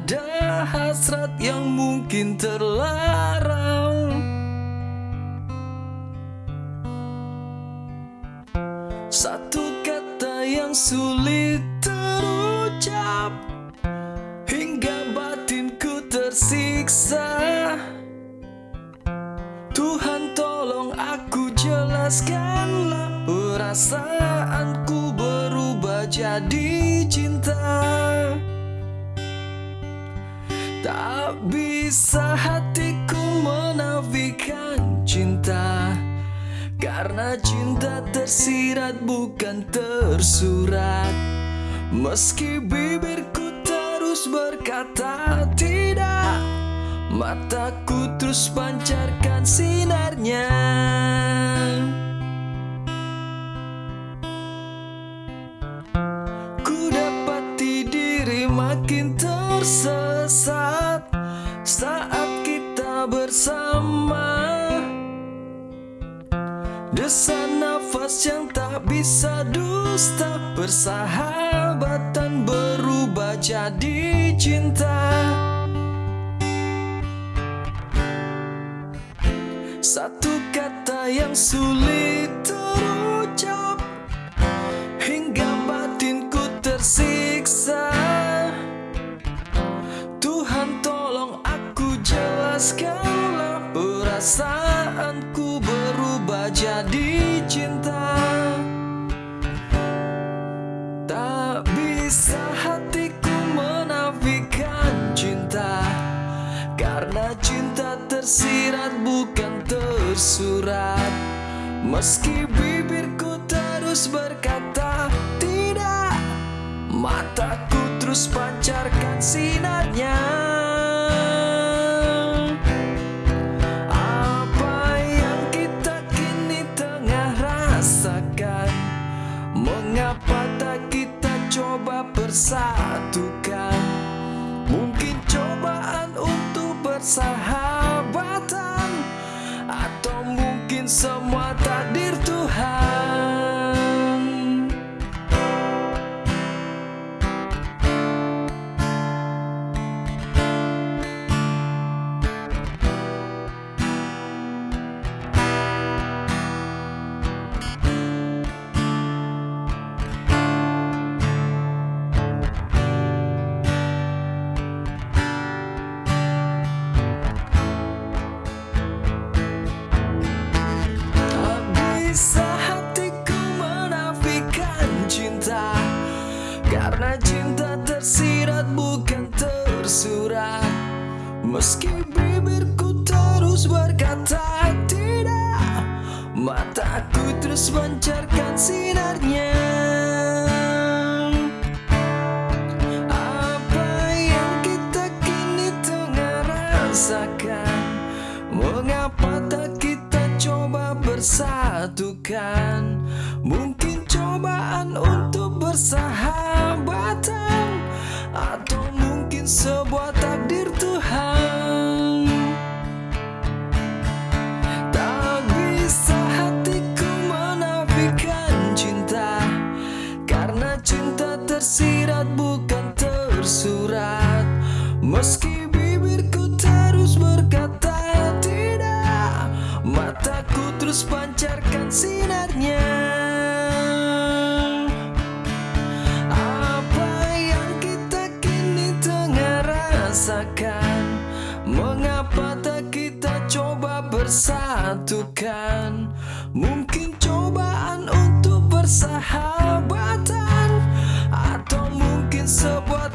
ada hasrat yang mungkin terlarang. Satu kata yang sulit terucap Hingga batinku tersiksa. Tuhan tolong aku jelaskanlah Perasaanku berubah jadi cinta Tak bisa hatiku menafikan cinta. Karena cinta tersirat bukan tersurat. Meski bibirku terus berkata tidak Mataku terus pancarkan sinarnya. Ku dapati diri makin tersesat Saat kita bersama. Desa nafas yang tak bisa dusta Persahabatan berubah jadi cinta. Satu kata yang sulit terucap Hingga batinku tersiksa berubah jadi cinta Tak bisa hatiku menafikan cinta. Karena cinta tersirat bukan tersurat. Meski bibirku terus berkata tidak. Mataku terus pancarkan sinarnya Karena cinta tersirat bukan tersurat. Meski bibirku terus berkata tidak Mataku terus pancarkan sinarnya. Apa yang kita kini tengah rasakan? Mengapa tak kita coba bersatukan tersurat Meski bibirku terus berkata tidak Mataku terus pancarkan sinarnya. Apa yang kita kini tengah rasakan? Mengapa tak kita coba bersatukan? Mungkin cobaan untuk bersahabatan Atau mungkin sebuah